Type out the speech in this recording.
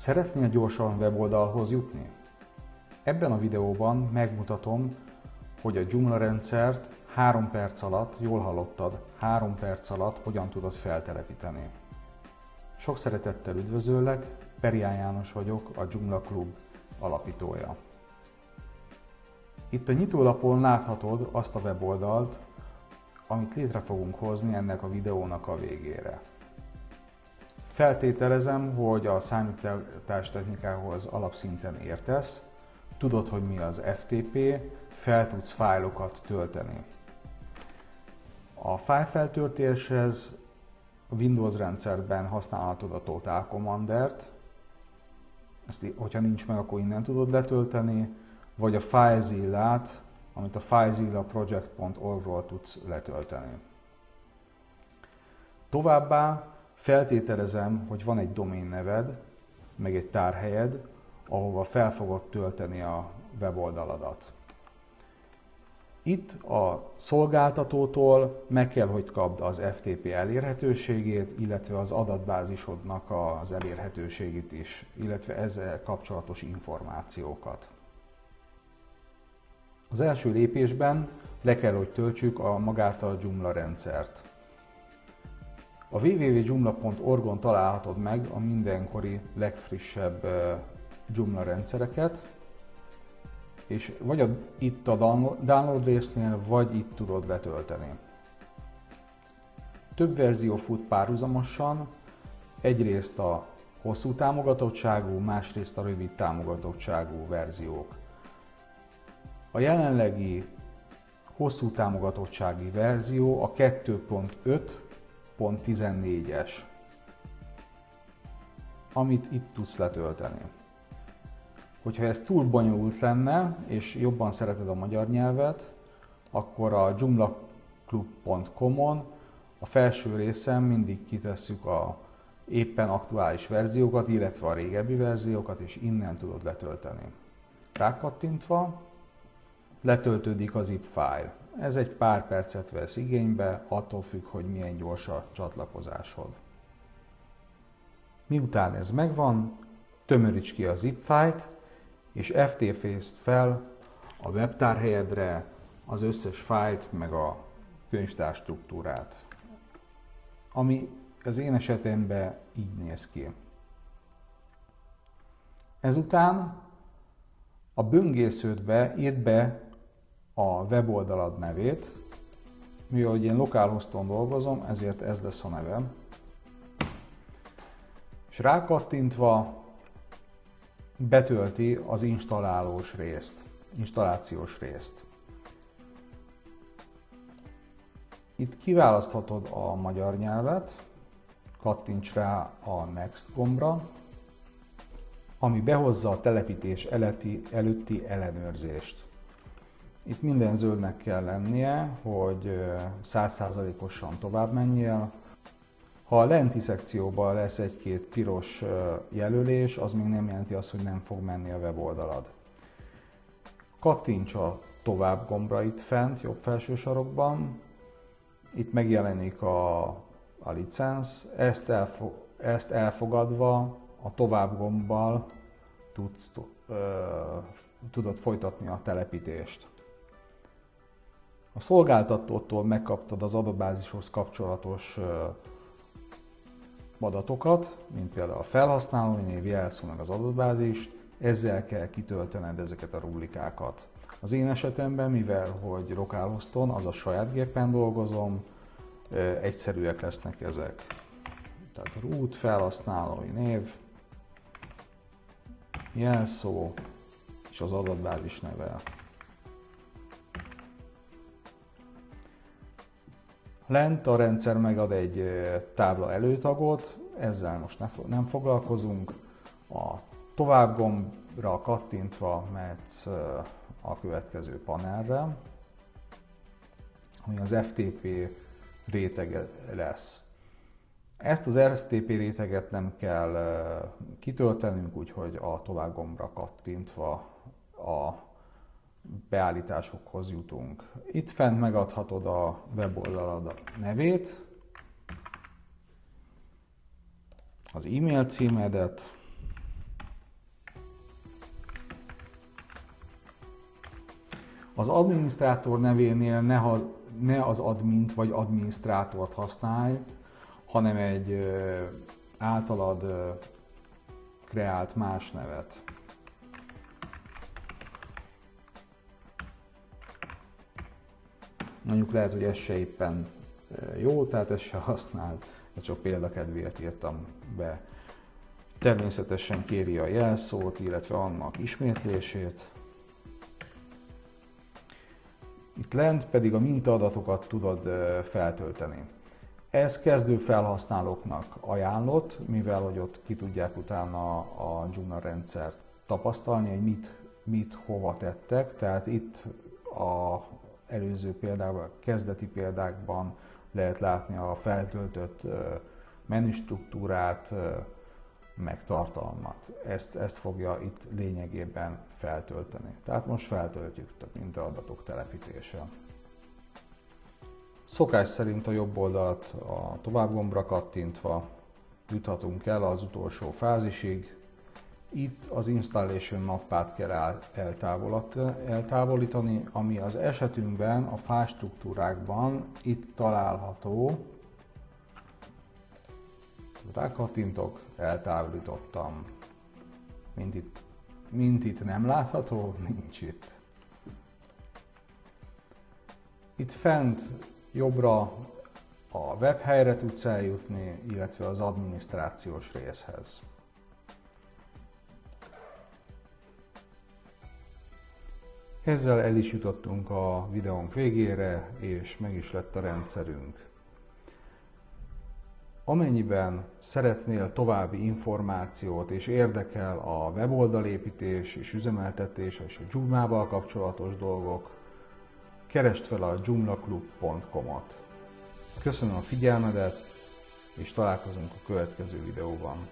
Szeretnél gyorsan weboldalhoz jutni? Ebben a videóban megmutatom, hogy a Joomla rendszert 3 perc alatt, jól hallottad, 3 perc alatt hogyan tudod feltelepíteni. Sok szeretettel üdvözöllek, Perián János vagyok, a Joomla Klub alapítója. Itt a nyitólapon láthatod azt a weboldalt, amit létre fogunk hozni ennek a videónak a végére. Feltételezem, hogy a számítás technikához alapszinten értesz, tudod, hogy mi az FTP, fel tudsz fájlokat tölteni. A fájlfeltöltéshez a Windows rendszerben használhatod a Total Commander-t, ezt, hogyha nincs meg, akkor innen tudod letölteni, vagy a FileZilla-t, amit a filezillaproject.org-ról tudsz letölteni. Továbbá feltételezem, hogy van egy domain neved, meg egy tárhelyed, ahova fel fogod tölteni a weboldaladat. Itt a szolgáltatótól meg kell, hogy kapd az FTP elérhetőségét, illetve az adatbázisodnak az elérhetőségét is, illetve ezzel kapcsolatos információkat. Az első lépésben le kell, hogy töltsük a magát a Joomla rendszert. A www.joomla.org-on találhatod meg a mindenkori legfrissebb Joomla rendszereket, és vagy a, itt a download résznél, vagy itt tudod letölteni. Több verzió fut párhuzamosan, egyrészt a hosszú támogatottságú, másrészt a rövid támogatottságú verziók. A jelenlegi hosszú támogatottsági verzió a 2.5.14-es, amit itt tudsz letölteni. Hogyha ez túl bonyolult lenne, és jobban szereted a magyar nyelvet, akkor a joomlaclub.com-on a felső részen mindig kitesszük a éppen aktuális verziókat, illetve a régebbi verziókat, és innen tudod letölteni. Rákattintva letöltődik a zip file. Ez egy pár percet vesz igénybe, attól függ, hogy milyen gyors a csatlakozásod. Miután ez megvan, tömöríts ki a zip file-t, és FTP-zt fel a webtárhelyedre az összes fájlt, meg a könyvtár struktúrát. Ami az én esetemben így néz ki. Ezután a böngésződbe írd be a weboldalad nevét, mivel én localhoston dolgozom, ezért ez lesz a nevem. És rákattintva betölti az installálós részt, installációs részt. Itt kiválaszthatod a magyar nyelvet, kattints rá a Next gombra, ami behozza a telepítés előtti, ellenőrzést. Itt minden zöldnek kell lennie, hogy 100%-osan tovább menjél, ha a lenti szekcióban lesz egy-két piros jelölés, az még nem jelenti azt, hogy nem fog menni a weboldalad. Kattints a tovább gombra itt fent, jobb felső sarokban. Itt megjelenik a, a licensz. Ezt, elfo, ezt elfogadva a tovább gombbal tudsz, ö, tudod folytatni a telepítést. A szolgáltatótól megkaptad az adatbázishoz kapcsolatos adatokat, mint például a felhasználói név, jelszó meg az adatbázist, ezzel kell kitöltened ezeket a rublikákat. Az én esetemben, mivel hogy localhoston, az a saját gépen dolgozom, egyszerűek lesznek ezek. Tehát root, felhasználói név, jelszó és az adatbázis neve. Lent a rendszer megad egy tábla előtagot, ezzel most nem foglalkozunk. A tovább gombra kattintva mehetsz a következő panelre, ami az FTP rétege lesz. Ezt az FTP réteget nem kell kitöltenünk, úgyhogy a tovább gombra kattintva a beállításokhoz jutunk. Itt fent megadhatod a weboldalad nevét, az e-mail címedet, Az adminisztrátor nevénél ne, ha, ne az admint vagy adminisztrátort használj, hanem egy általad kreált más nevet. Mondjuk lehet, hogy ez se éppen jó, tehát ezt se használd, ezt csak példakedvéért írtam be. Természetesen kéri a jelszót, illetve annak ismétlését. Itt lent pedig a mintaadatokat tudod feltölteni. Ez kezdő felhasználóknak ajánlott, mivel hogy ott ki tudják utána a Joomla rendszert tapasztalni, hogy mit, mit hova tettek. Tehát itt a előző példában, kezdeti példákban lehet látni a feltöltött menüstruktúrát, meg tartalmat. Ezt, ezt fogja itt lényegében feltölteni. Tehát most feltöltjük, tehát mint adatok telepítése. Szokás szerint a jobb oldalt a tovább gombra kattintva juthatunk el az utolsó fázisig. Itt az installation mappát kell eltávolítani, ami az esetünkben a fástruktúrákban itt található. Rákattintok, eltávolítottam. Mint itt, mint itt nem látható, nincs itt. Itt fent jobbra a webhelyre tudsz eljutni, illetve az adminisztrációs részhez. Ezzel el is jutottunk a videónk végére, és meg is lett a rendszerünk. Amennyiben szeretnél további információt és érdekel a weboldalépítés és üzemeltetés és a Joomla-val kapcsolatos dolgok, keresd fel a joomlaclub.com-ot. Köszönöm a figyelmedet, és találkozunk a következő videóban.